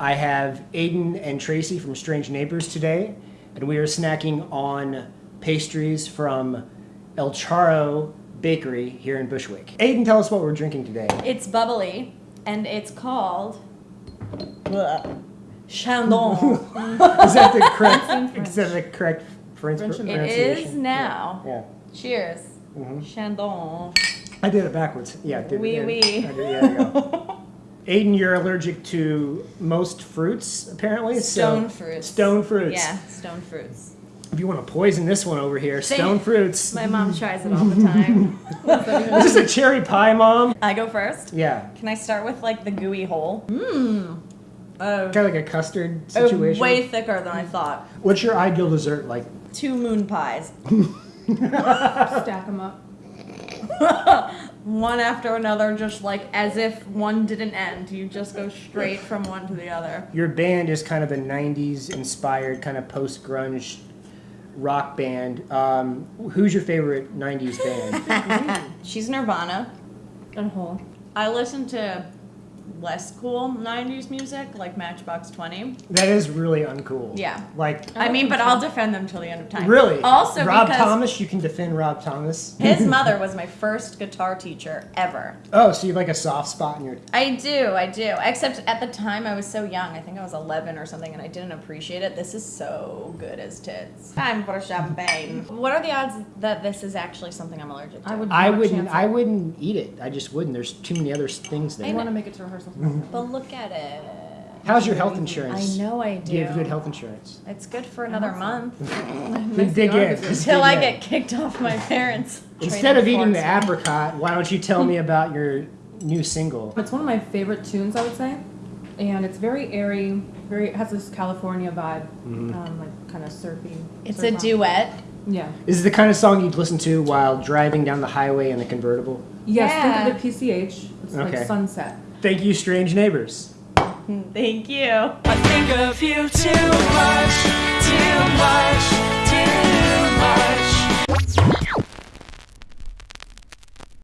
I have Aiden and Tracy from Strange Neighbors today, and we are snacking on pastries from El Charo Bakery here in Bushwick. Aiden, tell us what we're drinking today. It's bubbly, and it's called bleh, Chandon. Is that the correct? is that the correct French, French and- pronunciation? is now. Yeah. Cheers. Mhm. Chandon. I did it backwards. Yeah. Did, Oui, yeah, oui. I did- yeah, there you go. Aiden, you're allergic to most fruits, apparently. so- Stone fruits. Stone fruits. Yeah, stone fruits. If you want to poison this one over here, Say- stone fruits. My mom tries it all the time. This is a cherry pie, mom. I go first. Yeah. Can I start with like the gooey hole? Mmm. Oh, Kind of like a custard oh, situation. way thicker than I thought. What's your ideal dessert like? Two moon pies. Stack them up. one after another, just like as if one didn't end. You just go straight from one to the other. Your band is kind of a 90s inspired, kind of post grunge rock band. Um, who's your favorite 90s band? She's Nirvana. And Hole. I listen to less cool 90s music, like Matchbox 20. that is really uncool. Yeah. Like, I mean, but I'll defend them till the end of time. really? Also, Rob because Thomas, you can defend Rob Thomas. his mother was my first guitar teacher ever. Oh, so you have like a soft spot in your. I do, I do. Except at the time I was so young. I think I was 11 or something, and I didn't appreciate it. This is so good as tits. Time for champagne. what are the odds that this is actually something I'm allergic to? I would. I not wouldn't. I wouldn't eat it. I just wouldn't. There's too many other s- things I want to make it to rehearsal. But look at it. How's your health insurance? I know I do. Do you have good health insurance? It's good for another month Dig dig in. Nice Just till dig I in. get kicked off my parents. Instead of eating the forks. apricot, why don't you tell me about your new single? It's one of my favorite tunes, I would say, and it's very airy. Very it has this California vibe, um, like kind of surfy. It's surf a rock. duet. Yeah. Is this the kind of song you'd listen to while driving down the highway in the convertible? Yes. Yeah. Think of it PCH. It's Okay. like sunset. Thank you, strange neighbors. Thank you. I think of you too